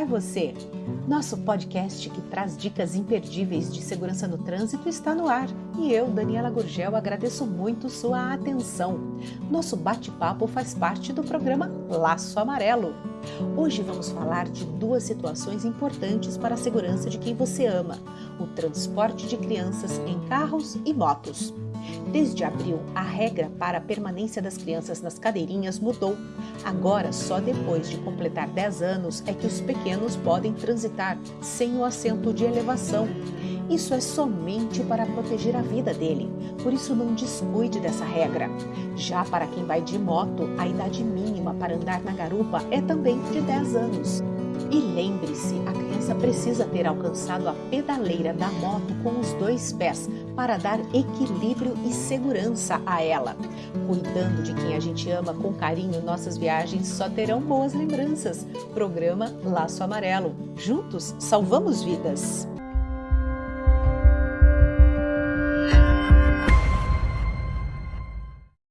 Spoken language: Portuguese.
é você? Nosso podcast que traz dicas imperdíveis de segurança no trânsito está no ar e eu, Daniela Gurgel, agradeço muito sua atenção. Nosso bate-papo faz parte do programa Laço Amarelo. Hoje vamos falar de duas situações importantes para a segurança de quem você ama: o transporte de crianças em carros e motos. Desde abril, a regra para a permanência das crianças nas cadeirinhas mudou. Agora, só depois de completar 10 anos é que os pequenos podem transitar sem o assento de elevação. Isso é somente para proteger a vida dele, por isso não descuide dessa regra. Já para quem vai de moto, a idade mínima para andar na garupa é também de 10 anos. E lembre-se, a criança precisa ter alcançado a pedaleira da moto com os dois pés para dar equilíbrio e segurança a ela. Cuidando de quem a gente ama com carinho, nossas viagens só terão boas lembranças. Programa Laço Amarelo. Juntos salvamos vidas.